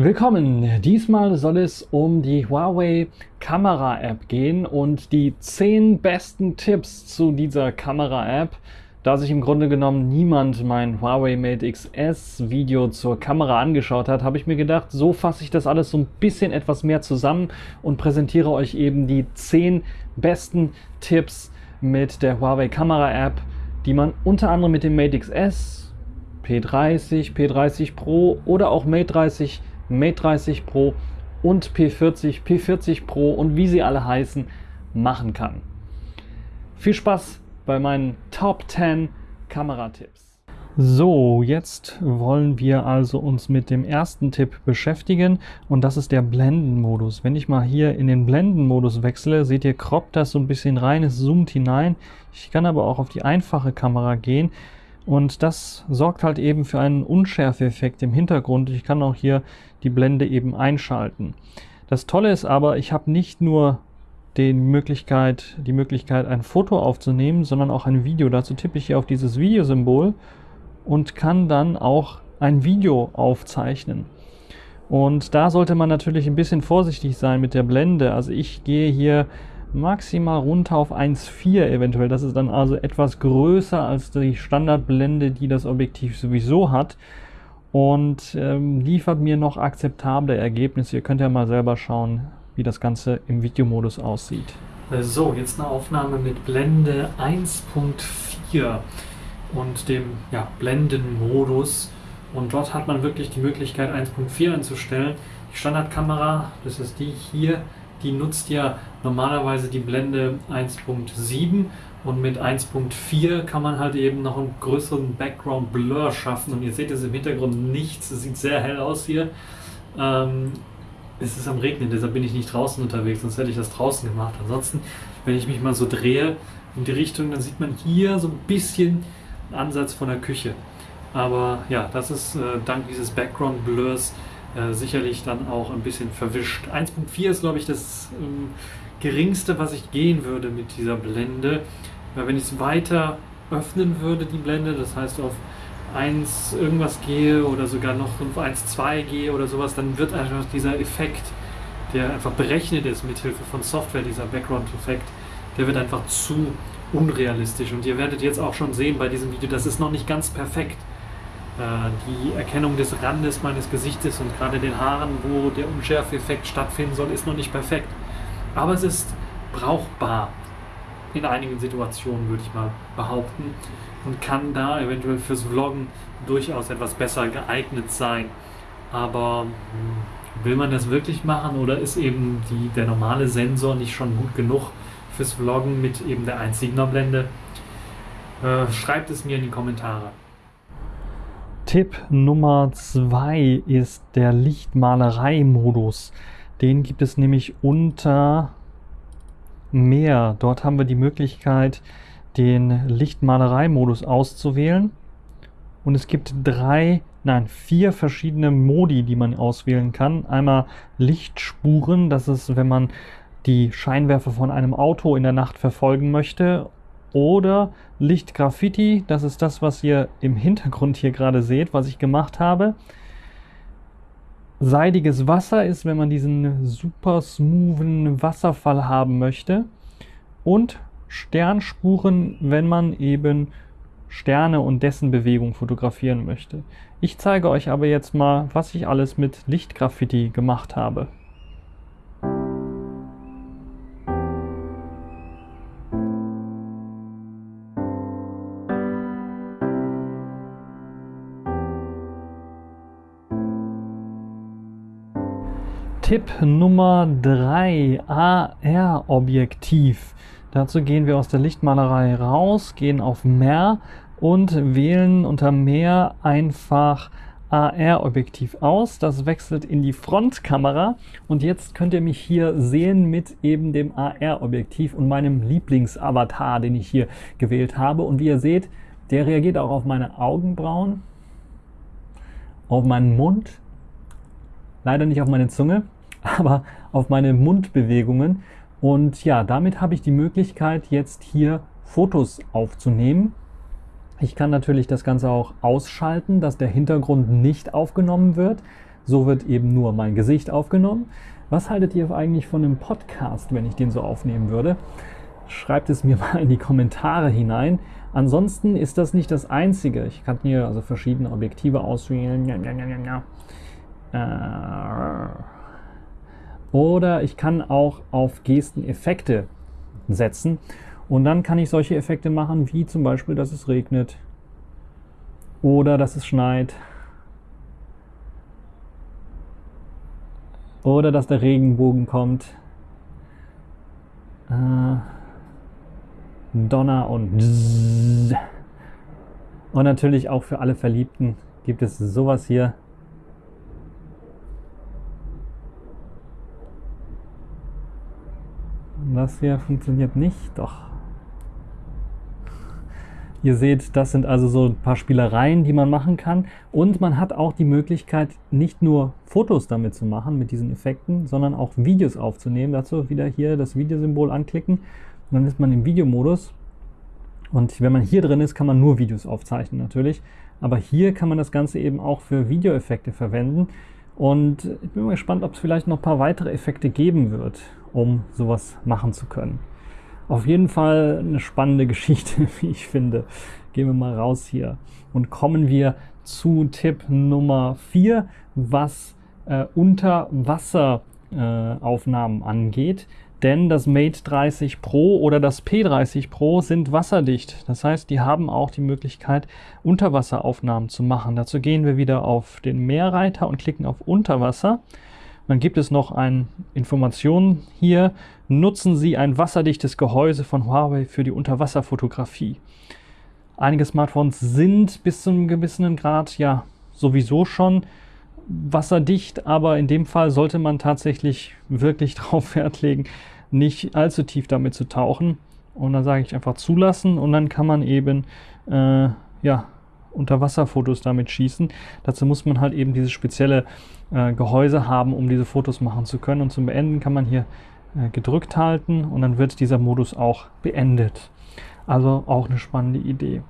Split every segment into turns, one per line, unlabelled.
Willkommen! Diesmal soll es um die Huawei Kamera App gehen und die 10 besten Tipps zu dieser Kamera App. Da sich im Grunde genommen niemand mein Huawei Mate XS Video zur Kamera angeschaut hat, habe ich mir gedacht, so fasse ich das alles so ein bisschen etwas mehr zusammen und präsentiere euch eben die 10 besten Tipps mit der Huawei Kamera App, die man unter anderem mit dem Mate XS, P30, P30 Pro oder auch Mate 30 Mate 30 Pro und P40, P40 Pro und wie sie alle heißen, machen kann. Viel Spaß bei meinen Top 10 Kameratipps. So, jetzt wollen wir also uns mit dem ersten Tipp beschäftigen und das ist der Blendenmodus. Wenn ich mal hier in den Blendenmodus wechsle, seht ihr, kroppt das so ein bisschen rein, es zoomt hinein. Ich kann aber auch auf die einfache Kamera gehen und das sorgt halt eben für einen Unschärfeeffekt im Hintergrund. Ich kann auch hier die Blende eben einschalten. Das Tolle ist aber, ich habe nicht nur die Möglichkeit, die Möglichkeit, ein Foto aufzunehmen, sondern auch ein Video. Dazu tippe ich hier auf dieses Videosymbol und kann dann auch ein Video aufzeichnen. Und da sollte man natürlich ein bisschen vorsichtig sein mit der Blende. Also ich gehe hier maximal runter auf 1,4 eventuell. Das ist dann also etwas größer als die Standardblende, die das Objektiv sowieso hat und ähm, liefert mir noch akzeptable Ergebnisse. Ihr könnt ja mal selber schauen, wie das Ganze im Videomodus aussieht. So, jetzt eine Aufnahme mit Blende 1.4 und dem ja, Blendenmodus. Und dort hat man wirklich die Möglichkeit 1.4 einzustellen. Die Standardkamera, das ist die hier, die nutzt ja normalerweise die Blende 1.7 und mit 1.4 kann man halt eben noch einen größeren Background Blur schaffen und ihr seht es im Hintergrund nichts, es sieht sehr hell aus hier. Ähm, es ist am Regnen, deshalb bin ich nicht draußen unterwegs, sonst hätte ich das draußen gemacht. Ansonsten, wenn ich mich mal so drehe in die Richtung, dann sieht man hier so ein bisschen einen Ansatz von der Küche. Aber ja, das ist äh, dank dieses Background Blurs äh, sicherlich dann auch ein bisschen verwischt. 1.4 ist, glaube ich, das ähm, geringste, was ich gehen würde mit dieser Blende. Weil wenn ich es weiter öffnen würde, die Blende, das heißt auf 1 irgendwas gehe oder sogar noch auf 1.2 gehe oder sowas, dann wird einfach dieser Effekt, der einfach berechnet ist mit Hilfe von Software, dieser Background-Effekt, der wird einfach zu unrealistisch. Und ihr werdet jetzt auch schon sehen bei diesem Video, das ist noch nicht ganz perfekt. Äh, die Erkennung des Randes meines Gesichtes und gerade den Haaren, wo der Unschärfeeffekt stattfinden soll, ist noch nicht perfekt. Aber es ist brauchbar in einigen Situationen, würde ich mal behaupten, und kann da eventuell fürs Vloggen durchaus etwas besser geeignet sein. Aber hm, will man das wirklich machen oder ist eben die, der normale Sensor nicht schon gut genug fürs Vloggen mit eben der 1,7er Blende? Äh, schreibt es mir in die Kommentare. Tipp Nummer 2 ist der Lichtmalerei-Modus. Den gibt es nämlich unter mehr. Dort haben wir die Möglichkeit, den Lichtmalerei-Modus auszuwählen. Und es gibt drei, nein, vier verschiedene Modi, die man auswählen kann. Einmal Lichtspuren, das ist, wenn man die Scheinwerfer von einem Auto in der Nacht verfolgen möchte oder Lichtgraffiti, das ist das, was ihr im Hintergrund hier gerade seht, was ich gemacht habe. Seidiges Wasser ist, wenn man diesen super smoothen Wasserfall haben möchte. Und Sternspuren, wenn man eben Sterne und dessen Bewegung fotografieren möchte. Ich zeige euch aber jetzt mal, was ich alles mit Lichtgraffiti gemacht habe. Tipp Nummer 3, AR-Objektiv. Dazu gehen wir aus der Lichtmalerei raus, gehen auf Mehr und wählen unter Mehr einfach AR-Objektiv aus. Das wechselt in die Frontkamera und jetzt könnt ihr mich hier sehen mit eben dem AR-Objektiv und meinem Lieblingsavatar, den ich hier gewählt habe. Und wie ihr seht, der reagiert auch auf meine Augenbrauen, auf meinen Mund, leider nicht auf meine Zunge aber auf meine Mundbewegungen. Und ja, damit habe ich die Möglichkeit, jetzt hier Fotos aufzunehmen. Ich kann natürlich das Ganze auch ausschalten, dass der Hintergrund nicht aufgenommen wird, So wird eben nur mein Gesicht aufgenommen. Was haltet ihr eigentlich von einem Podcast, wenn ich den so aufnehmen würde? Schreibt es mir mal in die Kommentare hinein. Ansonsten ist das nicht das Einzige. Ich kann hier also verschiedene Objektive auswählen. Äh, oder ich kann auch auf Gesteneffekte setzen. Und dann kann ich solche Effekte machen, wie zum Beispiel, dass es regnet oder dass es schneit oder dass der Regenbogen kommt. Äh, Donner und Zzz. und natürlich auch für alle Verliebten gibt es sowas hier. Das hier funktioniert nicht, doch. Ihr seht, das sind also so ein paar Spielereien, die man machen kann. Und man hat auch die Möglichkeit, nicht nur Fotos damit zu machen, mit diesen Effekten, sondern auch Videos aufzunehmen. Dazu wieder hier das Videosymbol anklicken. Und dann ist man im Videomodus. Und wenn man hier drin ist, kann man nur Videos aufzeichnen natürlich. Aber hier kann man das Ganze eben auch für Videoeffekte verwenden. Und ich bin mal gespannt, ob es vielleicht noch ein paar weitere Effekte geben wird, um sowas machen zu können. Auf jeden Fall eine spannende Geschichte, wie ich finde. Gehen wir mal raus hier und kommen wir zu Tipp Nummer 4, was äh, Unterwasseraufnahmen äh, angeht. Denn das Mate 30 Pro oder das P30 Pro sind wasserdicht. Das heißt, die haben auch die Möglichkeit, Unterwasseraufnahmen zu machen. Dazu gehen wir wieder auf den Meerreiter und klicken auf Unterwasser. Dann gibt es noch eine Information hier. Nutzen Sie ein wasserdichtes Gehäuse von Huawei für die Unterwasserfotografie. Einige Smartphones sind bis zu einem gewissen Grad ja sowieso schon wasserdicht, aber in dem Fall sollte man tatsächlich wirklich darauf Wert legen, nicht allzu tief damit zu tauchen. Und dann sage ich einfach zulassen und dann kann man eben äh, ja, Unterwasserfotos damit schießen. Dazu muss man halt eben dieses spezielle äh, Gehäuse haben, um diese Fotos machen zu können. Und zum Beenden kann man hier äh, gedrückt halten und dann wird dieser Modus auch beendet. Also auch eine spannende Idee.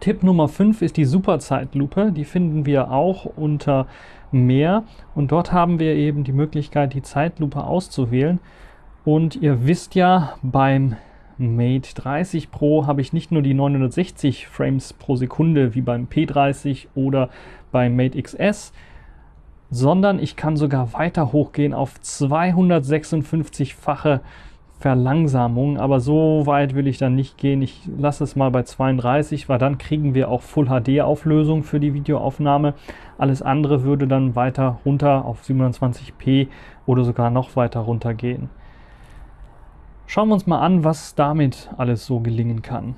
Tipp Nummer 5 ist die Superzeitlupe. Die finden wir auch unter Mehr und dort haben wir eben die Möglichkeit, die Zeitlupe auszuwählen. Und ihr wisst ja, beim Mate 30 Pro habe ich nicht nur die 960 Frames pro Sekunde wie beim P30 oder beim Mate XS, sondern ich kann sogar weiter hochgehen auf 256-fache Verlangsamung, aber so weit will ich dann nicht gehen. Ich lasse es mal bei 32, weil dann kriegen wir auch Full HD Auflösung für die Videoaufnahme. Alles andere würde dann weiter runter auf 27p oder sogar noch weiter runter gehen. Schauen wir uns mal an, was damit alles so gelingen kann.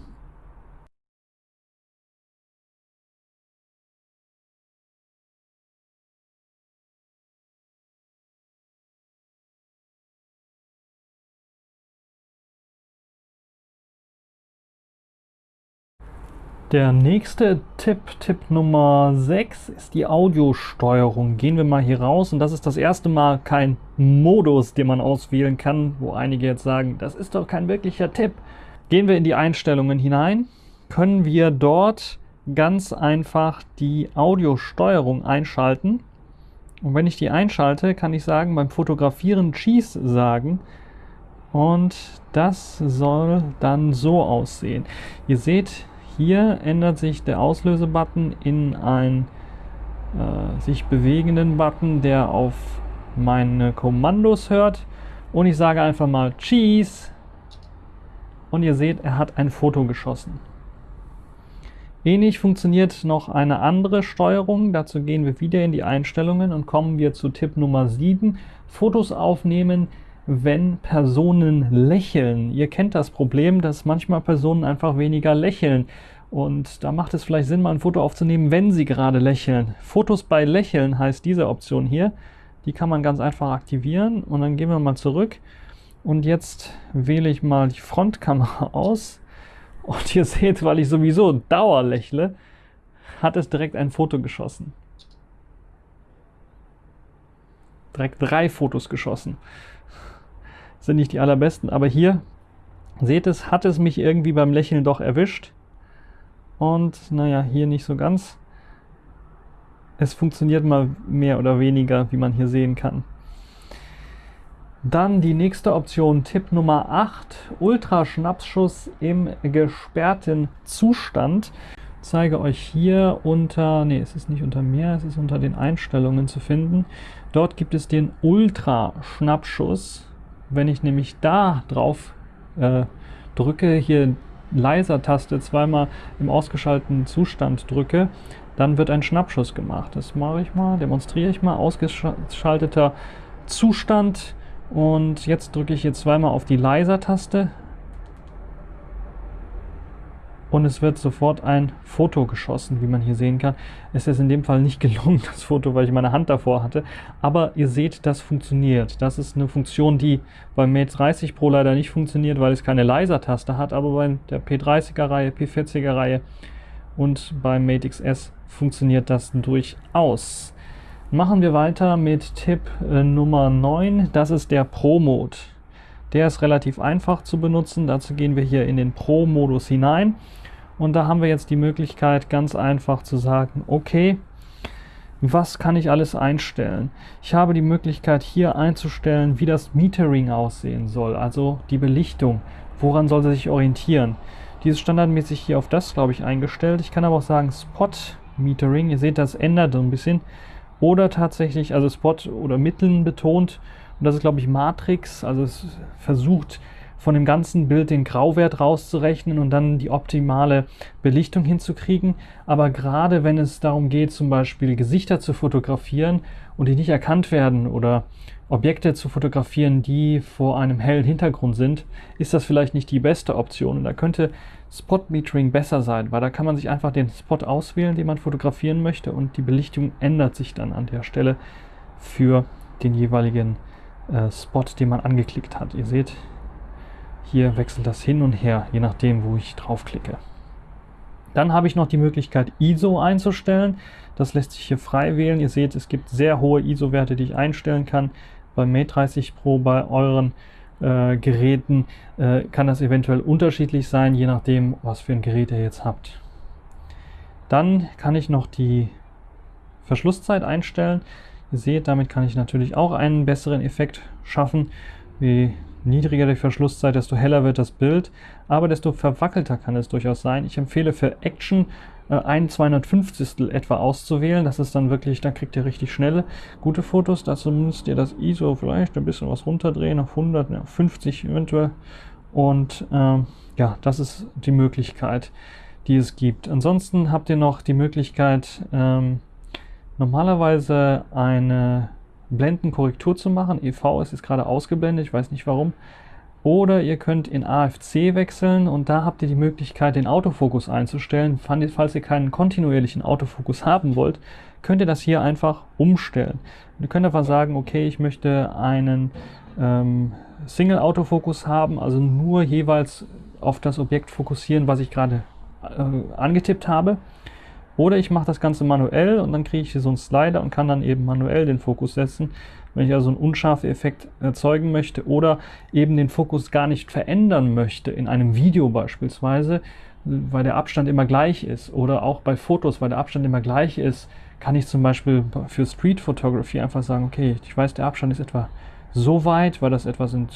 Der nächste Tipp, Tipp Nummer 6, ist die Audiosteuerung. Gehen wir mal hier raus und das ist das erste Mal kein Modus, den man auswählen kann, wo einige jetzt sagen, das ist doch kein wirklicher Tipp. Gehen wir in die Einstellungen hinein, können wir dort ganz einfach die Audiosteuerung einschalten. Und wenn ich die einschalte, kann ich sagen, beim Fotografieren Cheese sagen. Und das soll dann so aussehen. Ihr seht, hier ändert sich der Auslösebutton in einen äh, sich bewegenden Button, der auf meine Kommandos hört. Und ich sage einfach mal Cheese. Und ihr seht, er hat ein Foto geschossen. Ähnlich funktioniert noch eine andere Steuerung. Dazu gehen wir wieder in die Einstellungen und kommen wir zu Tipp Nummer 7. Fotos aufnehmen, wenn Personen lächeln. Ihr kennt das Problem, dass manchmal Personen einfach weniger lächeln. Und da macht es vielleicht Sinn, mal ein Foto aufzunehmen, wenn sie gerade lächeln. Fotos bei Lächeln heißt diese Option hier. Die kann man ganz einfach aktivieren. Und dann gehen wir mal zurück. Und jetzt wähle ich mal die Frontkamera aus. Und ihr seht, weil ich sowieso Dauer lächle, hat es direkt ein Foto geschossen. Direkt drei Fotos geschossen sind nicht die allerbesten, aber hier, seht es, hat es mich irgendwie beim Lächeln doch erwischt. Und naja, hier nicht so ganz. es funktioniert mal mehr oder weniger, wie man hier sehen kann. Dann die nächste Option, Tipp Nummer 8, Ultraschnapsschuss im gesperrten Zustand. Ich zeige euch hier unter, nee, es ist nicht unter mehr, es ist unter den Einstellungen zu finden. Dort gibt es den Ultraschnappschuss. Wenn ich nämlich da drauf äh, drücke, hier Leiser-Taste zweimal im ausgeschalteten Zustand drücke, dann wird ein Schnappschuss gemacht. Das mache ich mal, demonstriere ich mal. Ausgeschalteter Zustand und jetzt drücke ich hier zweimal auf die Leiser-Taste und es wird sofort ein Foto geschossen, wie man hier sehen kann. Es ist in dem Fall nicht gelungen, das Foto, weil ich meine Hand davor hatte, aber ihr seht, das funktioniert. Das ist eine Funktion, die beim Mate 30 Pro leider nicht funktioniert, weil es keine Leiser-Taste hat, aber bei der P30er-Reihe, P40er-Reihe und beim Mate XS funktioniert das durchaus. Machen wir weiter mit Tipp äh, Nummer 9. Das ist der Pro-Mode. Der ist relativ einfach zu benutzen. Dazu gehen wir hier in den Pro-Modus hinein. Und da haben wir jetzt die Möglichkeit, ganz einfach zu sagen, okay, was kann ich alles einstellen? Ich habe die Möglichkeit hier einzustellen, wie das Metering aussehen soll, also die Belichtung. Woran soll sie sich orientieren? Die ist standardmäßig hier auf das, glaube ich, eingestellt. Ich kann aber auch sagen Spot Metering. Ihr seht, das ändert so ein bisschen oder tatsächlich, also Spot oder Mitteln betont. Und das ist, glaube ich, Matrix. Also es versucht von dem ganzen Bild den Grauwert rauszurechnen und dann die optimale Belichtung hinzukriegen. Aber gerade wenn es darum geht, zum Beispiel Gesichter zu fotografieren und die nicht erkannt werden oder Objekte zu fotografieren, die vor einem hellen Hintergrund sind, ist das vielleicht nicht die beste Option. Und da könnte Spot Metering besser sein, weil da kann man sich einfach den Spot auswählen, den man fotografieren möchte und die Belichtung ändert sich dann an der Stelle für den jeweiligen äh, Spot, den man angeklickt hat. Ihr seht, hier wechselt das hin und her, je nachdem, wo ich draufklicke. Dann habe ich noch die Möglichkeit ISO einzustellen. Das lässt sich hier frei wählen. Ihr seht, es gibt sehr hohe ISO-Werte, die ich einstellen kann. Beim Mate 30 Pro bei euren äh, Geräten äh, kann das eventuell unterschiedlich sein, je nachdem, was für ein Gerät ihr jetzt habt. Dann kann ich noch die Verschlusszeit einstellen. Ihr seht, damit kann ich natürlich auch einen besseren Effekt schaffen. Je niedriger die Verschlusszeit, desto heller wird das Bild, aber desto verwackelter kann es durchaus sein. Ich empfehle für Action äh, ein 250 etwa auszuwählen. Das ist dann wirklich, da kriegt ihr richtig schnelle, gute Fotos. Dazu müsst ihr das ISO vielleicht ein bisschen was runterdrehen, auf 100, ja, 50 eventuell. Und ähm, ja, das ist die Möglichkeit, die es gibt. Ansonsten habt ihr noch die Möglichkeit, ähm, normalerweise eine Blendenkorrektur zu machen. EV ist jetzt gerade ausgeblendet, ich weiß nicht warum. Oder ihr könnt in AFC wechseln und da habt ihr die Möglichkeit, den Autofokus einzustellen. Falls ihr keinen kontinuierlichen Autofokus haben wollt, könnt ihr das hier einfach umstellen. ihr könnt einfach sagen, okay, ich möchte einen ähm, Single-Autofokus haben, also nur jeweils auf das Objekt fokussieren, was ich gerade äh, angetippt habe. Oder ich mache das Ganze manuell und dann kriege ich hier so einen Slider und kann dann eben manuell den Fokus setzen. Wenn ich also einen unscharfen Effekt erzeugen möchte oder eben den Fokus gar nicht verändern möchte, in einem Video beispielsweise, weil der Abstand immer gleich ist oder auch bei Fotos, weil der Abstand immer gleich ist, kann ich zum Beispiel für Street Photography einfach sagen, okay, ich weiß, der Abstand ist etwa so weit, weil das etwa sind,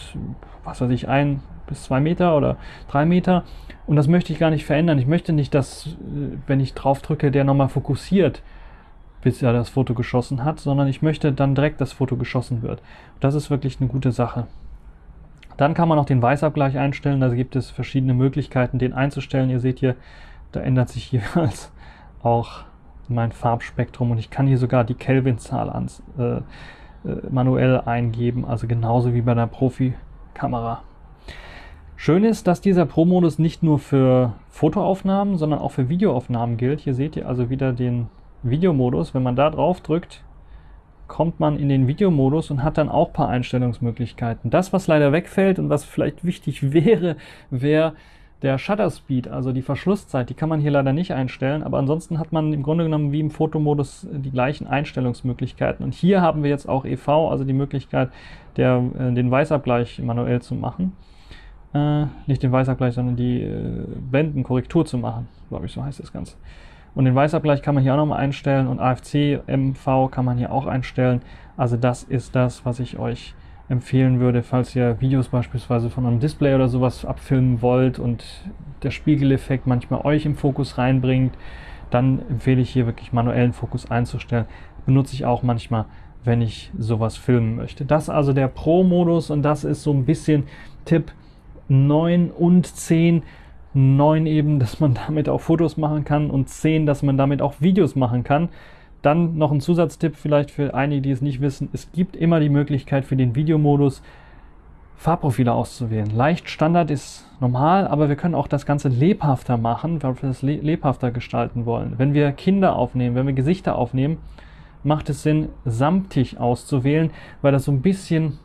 was weiß ich, ein bis zwei Meter oder drei Meter. Und das möchte ich gar nicht verändern. Ich möchte nicht, dass, äh, wenn ich drauf drücke, der nochmal fokussiert bis er das Foto geschossen hat, sondern ich möchte dann direkt, das Foto geschossen wird. Das ist wirklich eine gute Sache. Dann kann man auch den Weißabgleich einstellen. Da gibt es verschiedene Möglichkeiten, den einzustellen. Ihr seht hier, da ändert sich jeweils auch mein Farbspektrum und ich kann hier sogar die Kelvin-Zahl äh, äh, manuell eingeben, also genauso wie bei der Profi-Kamera. Schön ist, dass dieser Pro-Modus nicht nur für Fotoaufnahmen, sondern auch für Videoaufnahmen gilt. Hier seht ihr also wieder den Videomodus, wenn man da drauf drückt, kommt man in den Videomodus und hat dann auch ein paar Einstellungsmöglichkeiten. Das, was leider wegfällt und was vielleicht wichtig wäre, wäre der Shutter Speed, also die Verschlusszeit, die kann man hier leider nicht einstellen, aber ansonsten hat man im Grunde genommen wie im Fotomodus die gleichen Einstellungsmöglichkeiten. Und hier haben wir jetzt auch EV, also die Möglichkeit, der, äh, den Weißabgleich manuell zu machen. Äh, nicht den Weißabgleich, sondern die äh, Blendenkorrektur zu machen, glaube ich, so heißt das Ganze. Und den Weißabgleich kann man hier auch nochmal einstellen und AFC, MV kann man hier auch einstellen. Also das ist das, was ich euch empfehlen würde, falls ihr Videos beispielsweise von einem Display oder sowas abfilmen wollt und der Spiegeleffekt manchmal euch im Fokus reinbringt, dann empfehle ich hier wirklich manuellen Fokus einzustellen. Benutze ich auch manchmal, wenn ich sowas filmen möchte. Das ist also der Pro-Modus und das ist so ein bisschen Tipp 9 und 10. 9 eben, dass man damit auch Fotos machen kann und 10, dass man damit auch Videos machen kann. Dann noch ein Zusatztipp vielleicht für einige, die es nicht wissen. Es gibt immer die Möglichkeit für den Videomodus Farbprofile auszuwählen. Leicht Standard ist normal, aber wir können auch das Ganze lebhafter machen, weil wir das lebhafter gestalten wollen. Wenn wir Kinder aufnehmen, wenn wir Gesichter aufnehmen, macht es Sinn, samtig auszuwählen, weil das so ein bisschen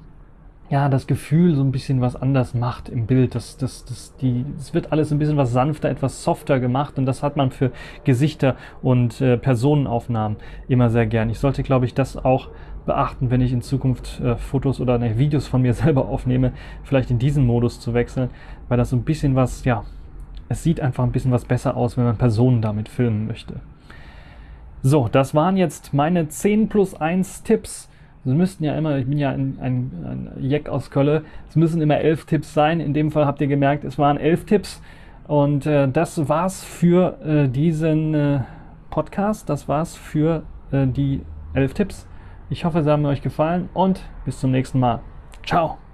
ja, das Gefühl so ein bisschen was anders macht im Bild. Das, das, das, die, es wird alles ein bisschen was sanfter, etwas softer gemacht und das hat man für Gesichter und äh, Personenaufnahmen immer sehr gern. Ich sollte, glaube ich, das auch beachten, wenn ich in Zukunft äh, Fotos oder ne, Videos von mir selber aufnehme, vielleicht in diesen Modus zu wechseln, weil das so ein bisschen was, ja, es sieht einfach ein bisschen was besser aus, wenn man Personen damit filmen möchte. So, das waren jetzt meine 10 plus 1 Tipps es müssten ja immer, ich bin ja ein, ein, ein Jack aus Kölle, es müssen immer elf Tipps sein. In dem Fall habt ihr gemerkt, es waren elf Tipps. Und äh, das war's für äh, diesen äh, Podcast. Das war's für äh, die elf Tipps. Ich hoffe, sie haben euch gefallen und bis zum nächsten Mal. Ciao.